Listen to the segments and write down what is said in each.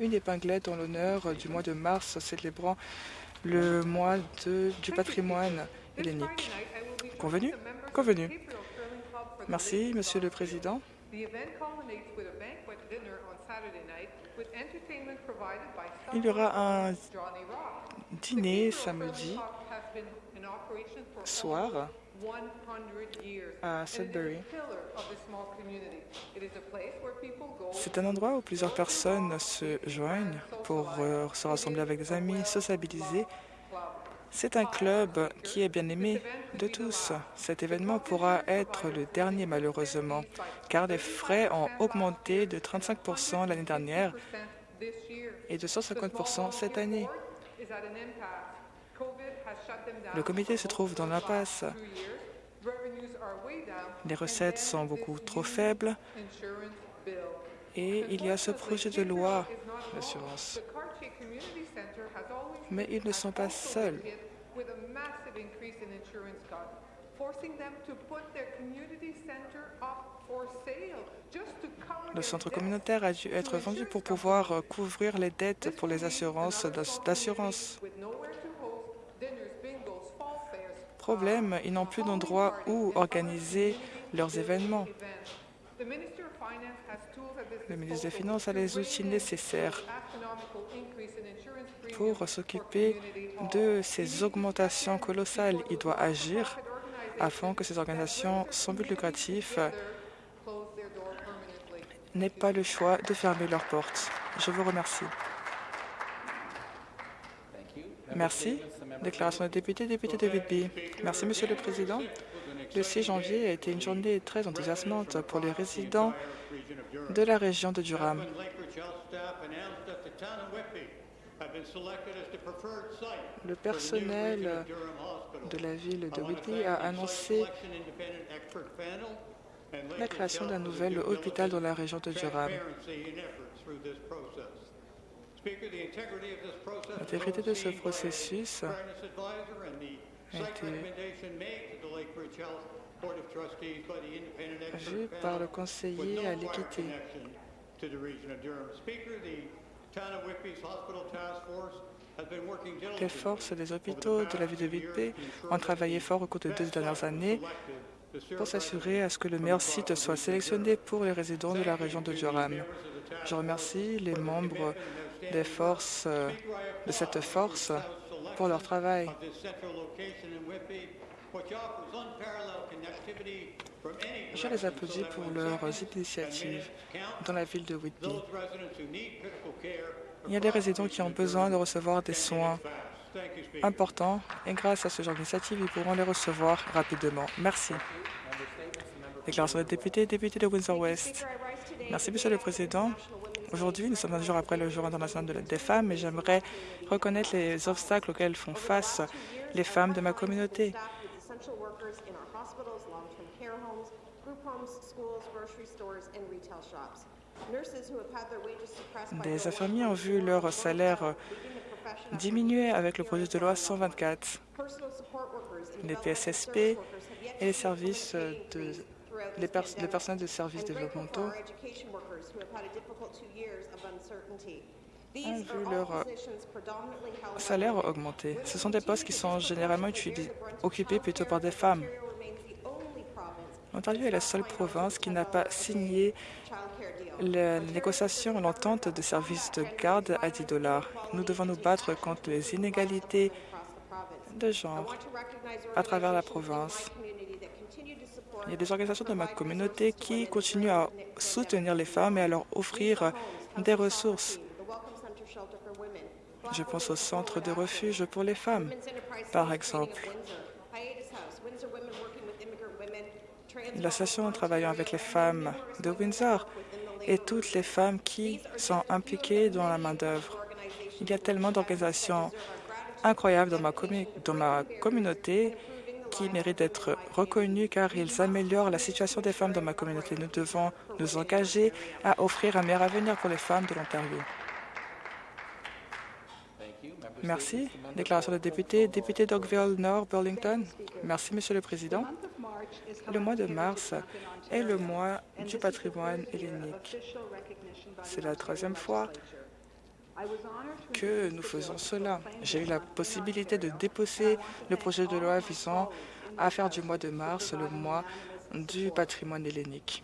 une épinglette en l'honneur du mois de mars célébrant le mois du patrimoine hellénique. Convenu? Convenu. Merci, Monsieur le Président. Il y aura un dîner samedi soir à Sudbury. C'est un endroit où plusieurs personnes se joignent pour euh, se rassembler avec des amis, sociabiliser. C'est un club qui est bien aimé de tous. Cet événement pourra être le dernier malheureusement, car les frais ont augmenté de 35% l'année dernière et de 150% cette année. Le comité se trouve dans l'impasse. Les recettes sont beaucoup trop faibles et il y a ce projet de loi d'assurance. Mais ils ne sont pas seuls. Le centre communautaire a dû être vendu pour pouvoir couvrir les dettes pour les assurances d'assurance. Problème, ils n'ont plus d'endroit où organiser leurs événements. Le ministre des Finances a les outils nécessaires pour s'occuper de ces augmentations colossales. Il doit agir afin que ces organisations sans but lucratif n'aient pas le choix de fermer leurs portes. Je vous remercie. Merci. Déclaration des députés, député de Whitby. Merci, Monsieur le Président. Le 6 janvier a été une journée très enthousiasmante pour les résidents de la région de Durham. Le personnel de la ville de Whitby a annoncé la création d'un nouvel hôpital dans la région de Durham. L'intégrité de ce processus a été vue par le conseiller à l'équité. Les forces des hôpitaux de la ville de Whitby ont travaillé fort au cours des deux dernières années pour s'assurer à ce que le meilleur site soit sélectionné pour les résidents de la région de Durham. Je remercie les membres des forces, euh, de cette force pour leur travail. Je les applaudis pour leurs initiatives dans la ville de Whitby. Il y a des résidents qui ont besoin de recevoir des soins importants et grâce à ce genre d'initiative, ils pourront les recevoir rapidement. Merci. Déclaration des députés, député de Windsor-West. Merci, Monsieur le Président. Aujourd'hui, nous sommes un jour après le Jour international des femmes et j'aimerais reconnaître les obstacles auxquels font face les femmes de ma communauté. Des infirmiers ont vu leur salaire diminuer avec le projet de loi 124. Les PSSP et les services de les, personnels de services développementaux ont vu leur euh, salaire augmenter. Ce sont des postes qui sont généralement occupés plutôt par des femmes. L'Ontario est la seule province qui n'a pas signé la négociation, l'entente de services de garde à 10 dollars. Nous devons nous battre contre les inégalités de genre à travers la province. Il y a des organisations de ma communauté qui continuent à soutenir les femmes et à leur offrir des ressources. Je pense au centre de refuge pour les femmes, par exemple. L'association travaillant avec les femmes de Windsor et toutes les femmes qui sont impliquées dans la main-d'œuvre. Il y a tellement d'organisations incroyables dans ma, dans ma communauté qui méritent d'être reconnus car ils améliorent la situation des femmes dans ma communauté. Nous devons nous engager à offrir un meilleur avenir pour les femmes de l'Ontario. Merci. Déclaration de député. Député d'Oakville Nord, Burlington. Merci, Monsieur le Président. Le mois de mars est le mois du patrimoine hellénique. C'est la troisième fois que nous faisons cela. J'ai eu la possibilité de déposer le projet de loi visant à faire du mois de mars le mois du patrimoine hellénique.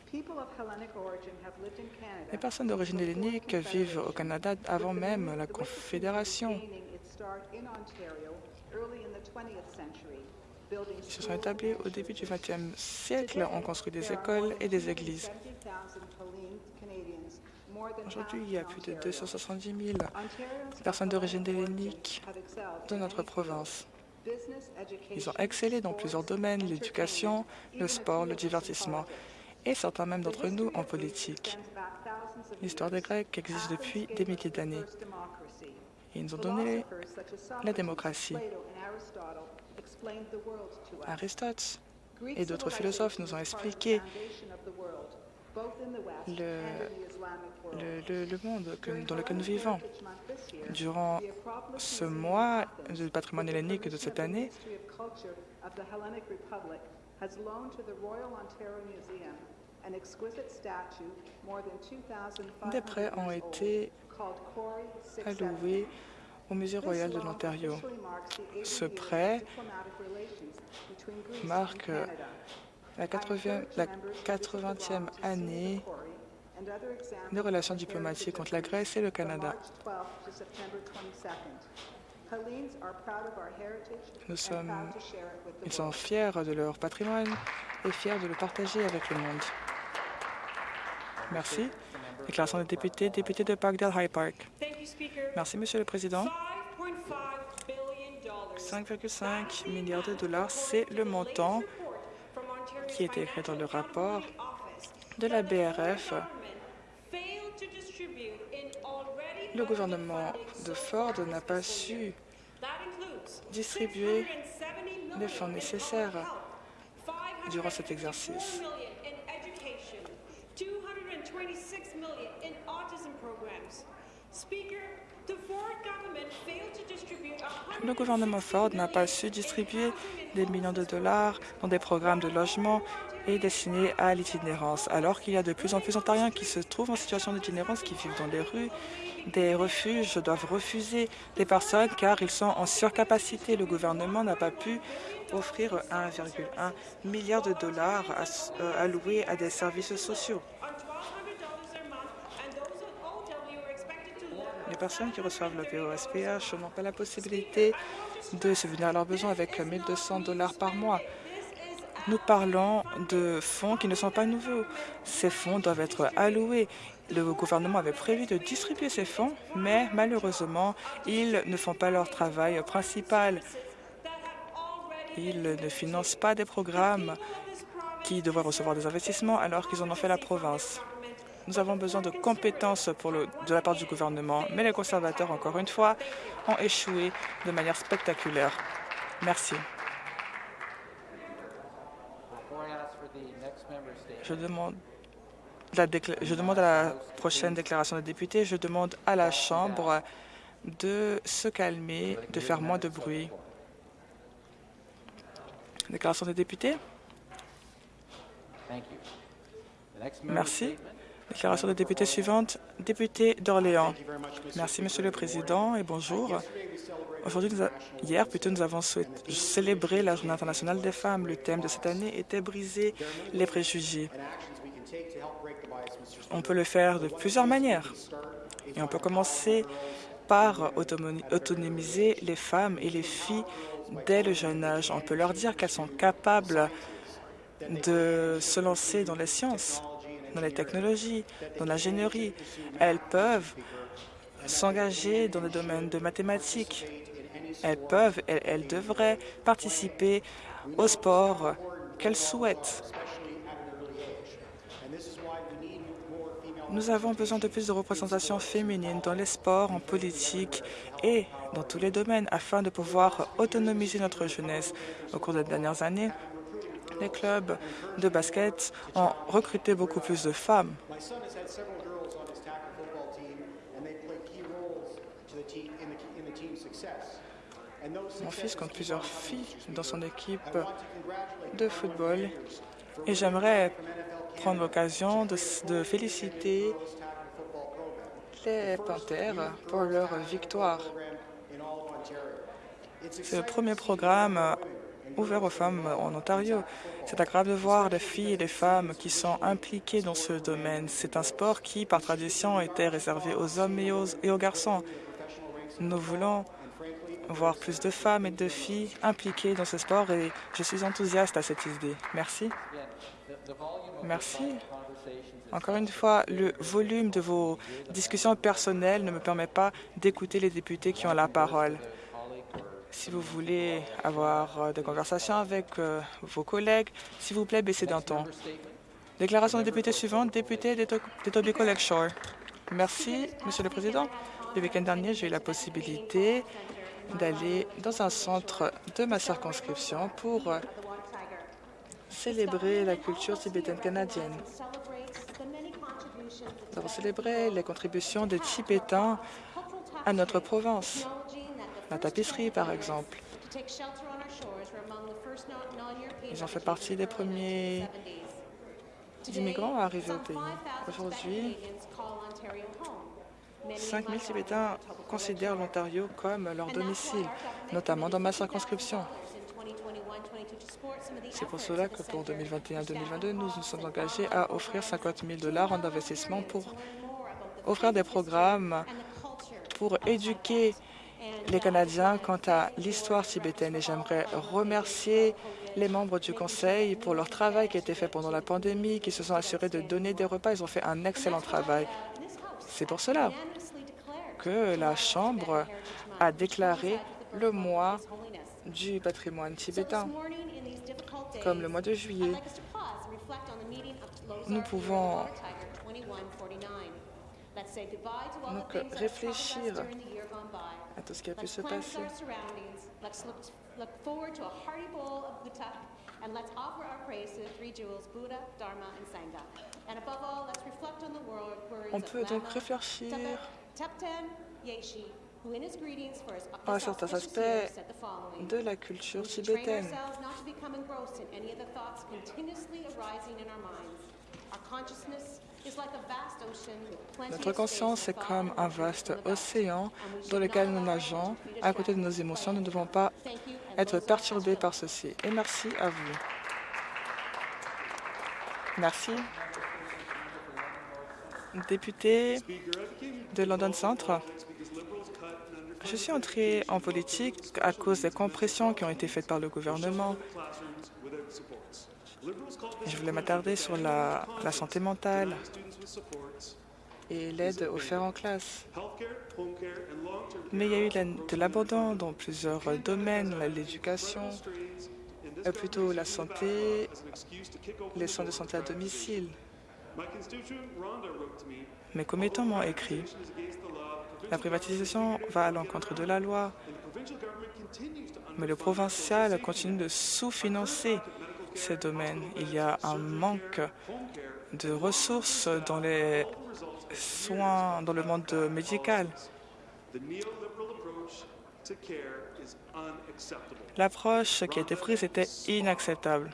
Les personnes d'origine hellénique vivent au Canada avant même la Confédération. Ils se sont établis au début du XXe siècle. On construit des écoles et des églises. Aujourd'hui, il y a plus de 270 000 personnes d'origine hellénique dans notre province. Ils ont excellé dans plusieurs domaines, l'éducation, le sport, le divertissement, et certains même d'entre nous en politique. L'histoire des Grecs existe depuis des milliers d'années. Ils nous ont donné la démocratie. Aristote et d'autres philosophes nous ont expliqué le, le, monde dans lequel nous vivons. Durant ce mois du patrimoine hellénique de cette année, des prêts ont été alloués au Musée royal de l'Ontario. Ce prêt marque la 80e année des relations diplomatiques entre la Grèce et le Canada. Nous sommes, ils sont fiers de leur patrimoine et fiers de le partager avec le monde. Merci. Déclaration des députés, député de Parkdale High Park. Merci, Monsieur le Président. 5,5 milliards de dollars, c'est le montant qui est écrit dans le rapport de la BRF. Le gouvernement de Ford n'a pas su distribuer les fonds nécessaires durant cet exercice. Le gouvernement Ford n'a pas su distribuer des millions de dollars dans des programmes de logement et destinés à l'itinérance, alors qu'il y a de plus en plus d'Ontariens qui se trouvent en situation d'itinérance, qui vivent dans les rues. Des refuges doivent refuser des personnes car ils sont en surcapacité. Le gouvernement n'a pas pu offrir 1,1 milliard de dollars alloués à des services sociaux. Les personnes qui reçoivent le POSPH n'ont pas la possibilité de subvenir à leurs besoins avec 1 200 dollars par mois. Nous parlons de fonds qui ne sont pas nouveaux. Ces fonds doivent être alloués. Le gouvernement avait prévu de distribuer ces fonds, mais malheureusement, ils ne font pas leur travail principal. Ils ne financent pas des programmes qui devraient recevoir des investissements alors qu'ils en ont fait la province. Nous avons besoin de compétences de la part du gouvernement, mais les conservateurs, encore une fois, ont échoué de manière spectaculaire. Merci. Je demande, la je demande à la prochaine déclaration des députés, je demande à la Chambre de se calmer, de faire moins de bruit. Déclaration des députés. Merci. Déclaration des députés suivante. Député d'Orléans. Merci, Monsieur le Président, et bonjour. Aujourd'hui, hier, plutôt, nous avons célébré la Journée internationale des femmes. Le thème de cette année était briser les préjugés. On peut le faire de plusieurs manières. Et on peut commencer par autonomiser les femmes et les filles dès le jeune âge. On peut leur dire qu'elles sont capables de se lancer dans les sciences, dans les technologies, dans l'ingénierie. Elles peuvent s'engager dans le domaine de mathématiques. Elles peuvent, elles, elles devraient participer au sport qu'elles souhaitent. Nous avons besoin de plus de représentation féminine dans les sports, en politique et dans tous les domaines afin de pouvoir autonomiser notre jeunesse. Au cours des dernières années, les clubs de basket ont recruté beaucoup plus de femmes. Mon fils compte plusieurs filles dans son équipe de football et j'aimerais prendre l'occasion de, féliciter les Panthères pour leur victoire. C'est le premier programme ouvert aux femmes en Ontario. C'est agréable de voir les filles et les femmes qui sont impliquées dans ce domaine. C'est un sport qui, par tradition, était réservé aux hommes et aux, garçons. Nous voulons voir plus de femmes et de filles impliquées dans ce sport et je suis enthousiaste à cette idée. Merci. Merci. Encore une fois, le volume de vos discussions personnelles ne me permet pas d'écouter les députés qui ont la parole. Si vous voulez avoir euh, des conversations avec euh, vos collègues, s'il vous plaît, baissez d'un ton. Déclaration de député suivante, député d'Etobicoke Lakeshore. Merci, Monsieur le Président. Le week-end dernier, j'ai eu la possibilité d'aller dans un centre de ma circonscription pour euh, célébrer la culture tibétaine canadienne. Nous avons célébré les contributions des Tibétains à notre province. La tapisserie, par exemple. Ils ont fait partie des premiers immigrants à arriver au pays. Aujourd'hui, 5 000 Tibétains considèrent l'Ontario comme leur domicile, notamment dans ma circonscription. C'est pour cela que pour 2021-2022, nous nous sommes engagés à offrir 50 000 dollars en investissement pour offrir des programmes pour éduquer les Canadiens quant à l'histoire tibétaine. Et j'aimerais remercier les membres du Conseil pour leur travail qui a été fait pendant la pandémie, qui se sont assurés de donner des repas. Ils ont fait un excellent travail. C'est pour cela que la Chambre a déclaré le mois du patrimoine tibétain, comme le mois de juillet. Nous pouvons donc réfléchir à tout ce qui a pu se passer. On peut donc réfléchir. À certains aspects de la culture tibétaine. Notre conscience est comme un vaste océan dans lequel nous nageons. À côté de nos émotions, nous ne devons pas être perturbés par ceci. Et merci à vous. Merci. Député de London Centre, je suis entré en politique à cause des compressions qui ont été faites par le gouvernement. Je voulais m'attarder sur la, santé mentale et l'aide offerte en classe. Mais il y a eu de l'abandon dans plusieurs domaines, l'éducation, euh, plutôt la santé, les soins de santé à domicile. Mes commettants m'ont écrit la privatisation va à l'encontre de la loi, mais le provincial continue de sous-financer ces domaines. Il y a un manque de ressources dans les soins, dans le monde médical. L'approche qui a été prise était inacceptable.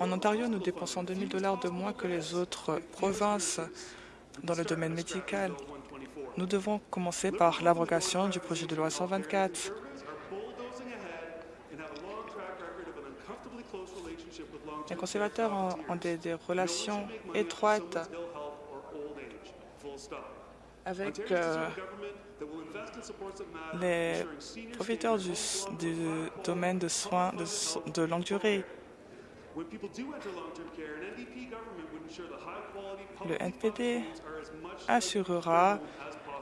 En Ontario, nous dépensons 2 000 dollars de moins que les autres provinces dans le domaine médical. Nous devons commencer par l'abrogation du projet de loi 124. Les conservateurs ont, des, relations étroites avec euh, les profiteurs du, du, domaine de soins de, de longue durée. Le NPD assurera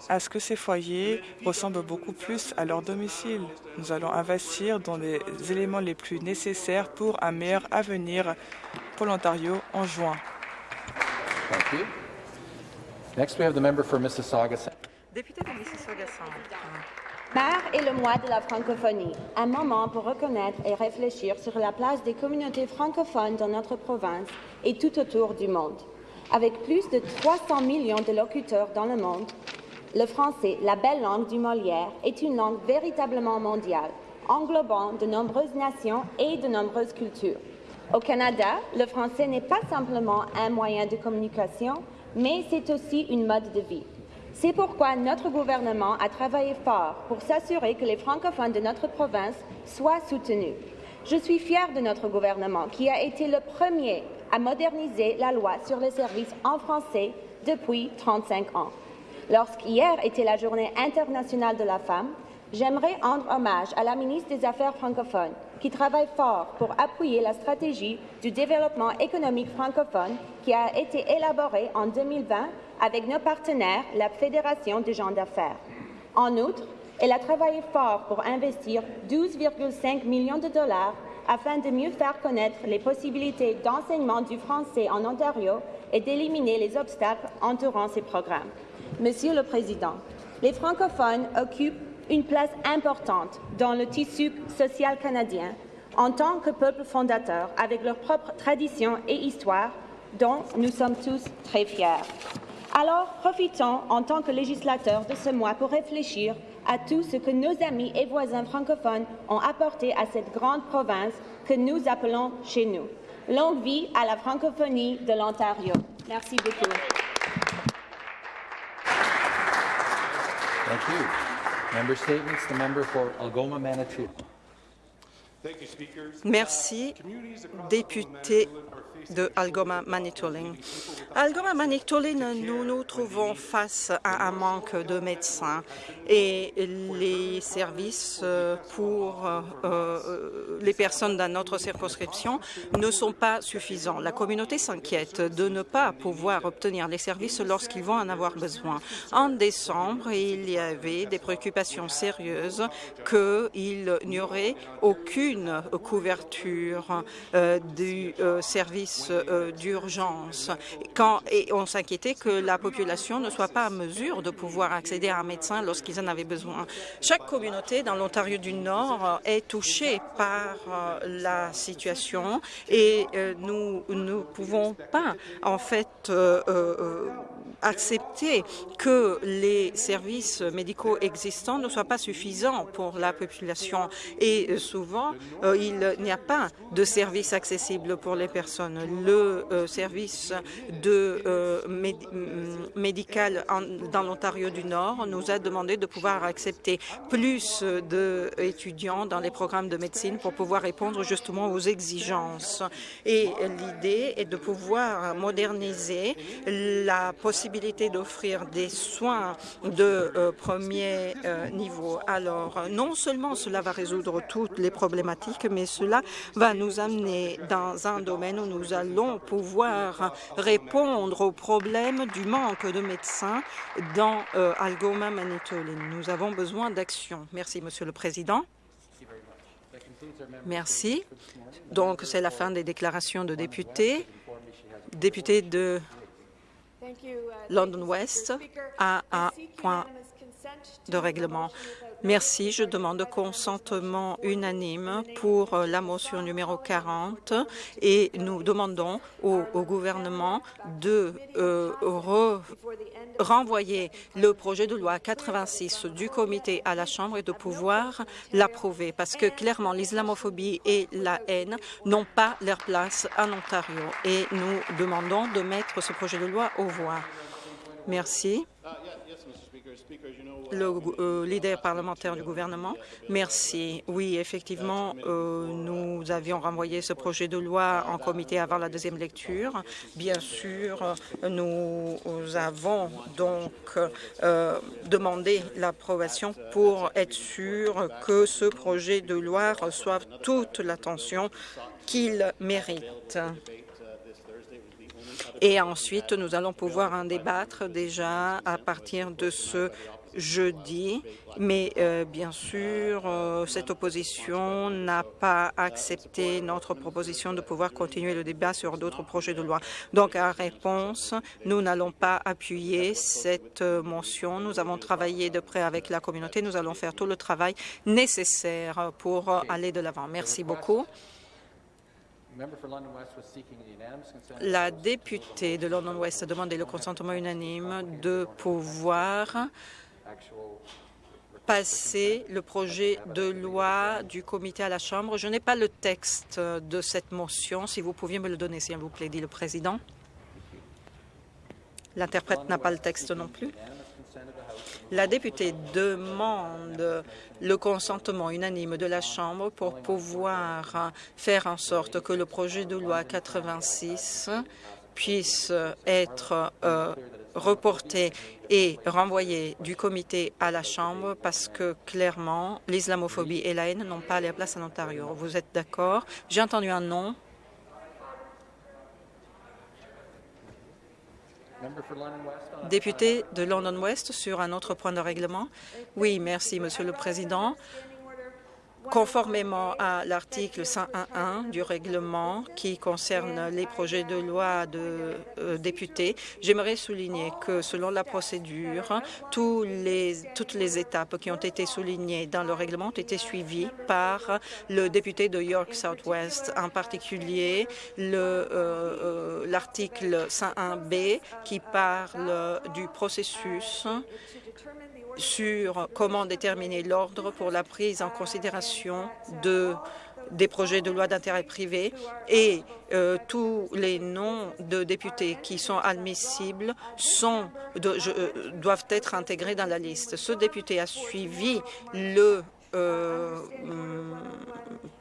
à ce que ces foyers ressemblent beaucoup plus à leur domicile. Nous allons investir dans les éléments les plus nécessaires pour un meilleur avenir pour l'Ontario en juin. Next, we have the member for Mississauga. Député de Mississauga Mars est le mois de la francophonie, un moment pour reconnaître et réfléchir sur la place des communautés francophones dans notre province et tout autour du monde. Avec plus de 300 millions de locuteurs dans le monde, le français, la belle langue du Molière, est une langue véritablement mondiale, englobant de nombreuses nations et de nombreuses cultures. Au Canada, le français n'est pas simplement un moyen de communication, mais c'est aussi une mode de vie. C'est pourquoi notre gouvernement a travaillé fort pour s'assurer que les francophones de notre province soient soutenus. Je suis fière de notre gouvernement qui a été le premier à moderniser la loi sur les services en français depuis 35 ans. Lorsqu'hier était la Journée internationale de la femme, j'aimerais rendre hommage à la ministre des Affaires francophones qui travaille fort pour appuyer la stratégie du développement économique francophone qui a été élaborée en 2020 avec nos partenaires, la Fédération des gens d'affaires. En outre, elle a travaillé fort pour investir 12,5 millions de dollars afin de mieux faire connaître les possibilités d'enseignement du français en Ontario et d'éliminer les obstacles entourant ces programmes. Monsieur le Président, les francophones occupent une place importante dans le tissu social canadien en tant que peuple fondateur avec leurs propres traditions et histoires dont nous sommes tous très fiers. Alors, profitons en tant que législateurs de ce mois pour réfléchir à tout ce que nos amis et voisins francophones ont apporté à cette grande province que nous appelons chez nous. Longue vie à la francophonie de l'Ontario. Merci beaucoup. Thank you. Member statements. The member for Algoma Manitou. Merci, député de Algoma Manitoulin. Algoma Manitoulin, nous nous trouvons face à un manque de médecins et les services pour euh, euh, les personnes dans notre circonscription ne sont pas suffisants. La communauté s'inquiète de ne pas pouvoir obtenir les services lorsqu'ils vont en avoir besoin. En décembre, il y avait des préoccupations sérieuses qu'il n'y aurait aucune couverture du service d'urgence et on s'inquiétait que la population ne soit pas à mesure de pouvoir accéder à un médecin lorsqu'ils en avaient besoin. Chaque communauté dans l'Ontario du Nord est touchée par euh, la situation et euh, nous ne pouvons pas, en fait, euh, accepter que les services médicaux existants ne soient pas suffisants pour la population. Et souvent, il n'y a pas de services accessibles pour les personnes. Le service de médical dans l'Ontario du Nord nous a demandé de pouvoir accepter plus d'étudiants dans les programmes de médecine pour pouvoir répondre justement aux exigences. Et l'idée est de pouvoir moderniser la possibilité d'offrir des soins de euh, premier euh, niveau. Alors, non seulement cela va résoudre toutes les problématiques, mais cela va nous amener dans un domaine où nous allons pouvoir répondre aux problèmes du manque de médecins dans euh, Algoma, Manitoulin. Nous avons besoin d'action. Merci, Monsieur le Président. Merci. Donc, c'est la fin des déclarations de députés. Député de London West a un point de règlement. Merci. Je demande consentement unanime pour la motion numéro 40 et nous demandons au, gouvernement de euh, renvoyer le projet de loi 86 du comité à la Chambre et de pouvoir l'approuver parce que clairement l'islamophobie et la haine n'ont pas leur place en Ontario et nous demandons de mettre ce projet de loi aux voix. Merci le euh, leader parlementaire du gouvernement. Merci. Oui, effectivement, euh, nous avions renvoyé ce projet de loi en comité avant la deuxième lecture. Bien sûr, nous avons donc euh, demandé l'approbation pour être sûr que ce projet de loi reçoive toute l'attention qu'il mérite. Et ensuite, nous allons pouvoir en débattre déjà à partir de ce jeudi, mais euh, bien sûr, euh, cette opposition n'a pas accepté notre proposition de pouvoir continuer le débat sur d'autres projets de loi. Donc, à réponse, nous n'allons pas appuyer cette motion. Nous avons travaillé de près avec la communauté. Nous allons faire tout le travail nécessaire pour aller de l'avant. Merci beaucoup. La députée de London West a demandé le consentement unanime de pouvoir passer le projet de loi du comité à la Chambre. Je n'ai pas le texte de cette motion. Si vous pouviez me le donner, s'il vous plaît, dit le président. L'interprète n'a pas le texte non plus. La députée demande le consentement unanime de la Chambre pour pouvoir faire en sorte que le projet de loi 86 puisse être euh, reporté et renvoyé du comité à la Chambre parce que clairement, l'islamophobie et la haine n'ont pas leur place en Ontario. Vous êtes d'accord? J'ai entendu un non. member for London West on Député de London West sur un autre point de règlement. Oui, merci, Monsieur le Président. Conformément à l'article 101.1 du règlement qui concerne les projets de loi de euh, députés, j'aimerais souligner que selon la procédure, toutes les étapes qui ont été soulignées dans le règlement ont été suivies par le député de York Southwest, en particulier le, euh, euh, l'article 101B qui parle du processus sur comment déterminer l'ordre pour la prise en considération de des projets de loi d'intérêt privé et euh, tous les noms de députés qui sont admissibles sont, euh, doivent être intégrés dans la liste. Ce député a suivi le euh, hum,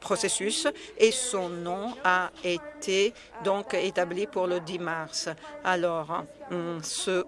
processus et son nom a été donc établi pour le 10 mars. Alors, hum,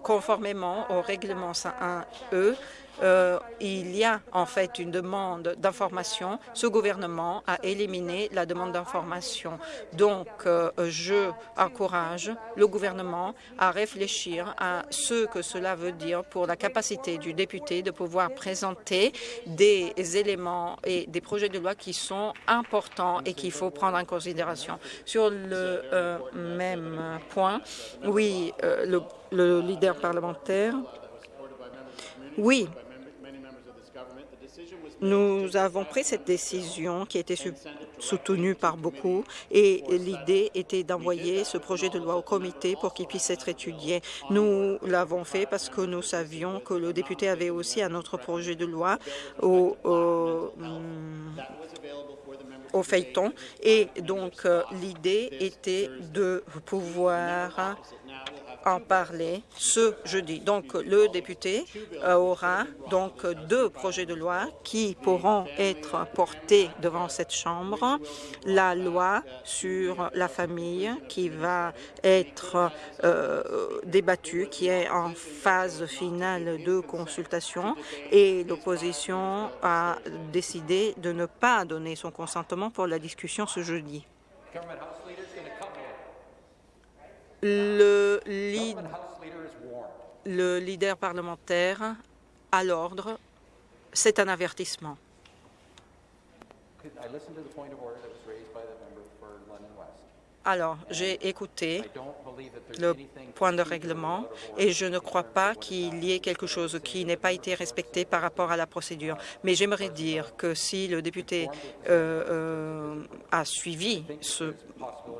conformément au règlement 101E, euh, il y a en fait une demande d'information. Ce gouvernement a éliminé la demande d'information. Donc, euh, je encourage le gouvernement à réfléchir à ce que cela veut dire pour la capacité du député de pouvoir présenter des éléments et des projets de loi qui sont importants et qu'il faut prendre en considération. Sur le euh, même point, oui, le leader parlementaire oui, nous avons pris cette décision qui a été soutenue par beaucoup et l'idée était d'envoyer ce projet de loi au comité pour qu'il puisse être étudié. Nous l'avons fait parce que nous savions que le député avait aussi un autre projet de loi au feuilleton et donc euh, l'idée était de pouvoir en parler ce jeudi. Donc, le député euh, aura donc deux projets de loi qui pourront être portés devant cette Chambre. La loi sur la famille qui va être euh, débattue, qui est en phase finale de consultation et l'opposition a décidé de ne pas donner son consentement pour la discussion ce jeudi. Le, leader parlementaire à l'ordre, c'est un avertissement. Alors, j'ai écouté le point de règlement et je ne crois pas qu'il y ait quelque chose qui n'ait pas été respecté par rapport à la procédure. Mais j'aimerais dire que si le député euh, euh, a suivi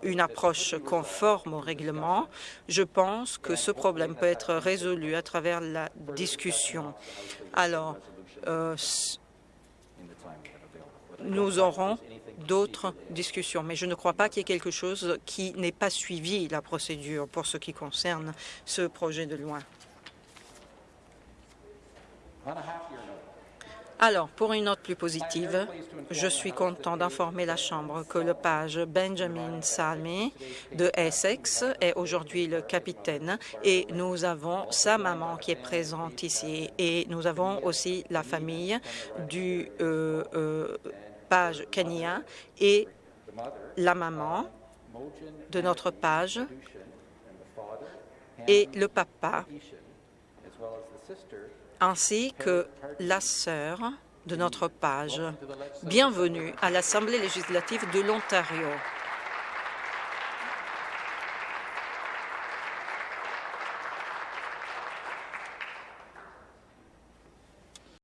une approche conforme au règlement, je pense que ce problème peut être résolu à travers la discussion. Alors, euh, nous aurons d'autres discussions, mais je ne crois pas qu'il y ait quelque chose qui n'ait pas suivi la procédure pour ce qui concerne ce projet de loi. Alors, pour une note plus positive, je suis content d'informer la Chambre que le page Benjamin Salmi de Essex est aujourd'hui le capitaine et nous avons sa maman qui est présente ici et nous avons aussi la famille du euh, euh, page Kenya et la maman de notre page et le papa, ainsi que la sœur de notre page. Bienvenue à l'Assemblée législative de l'Ontario.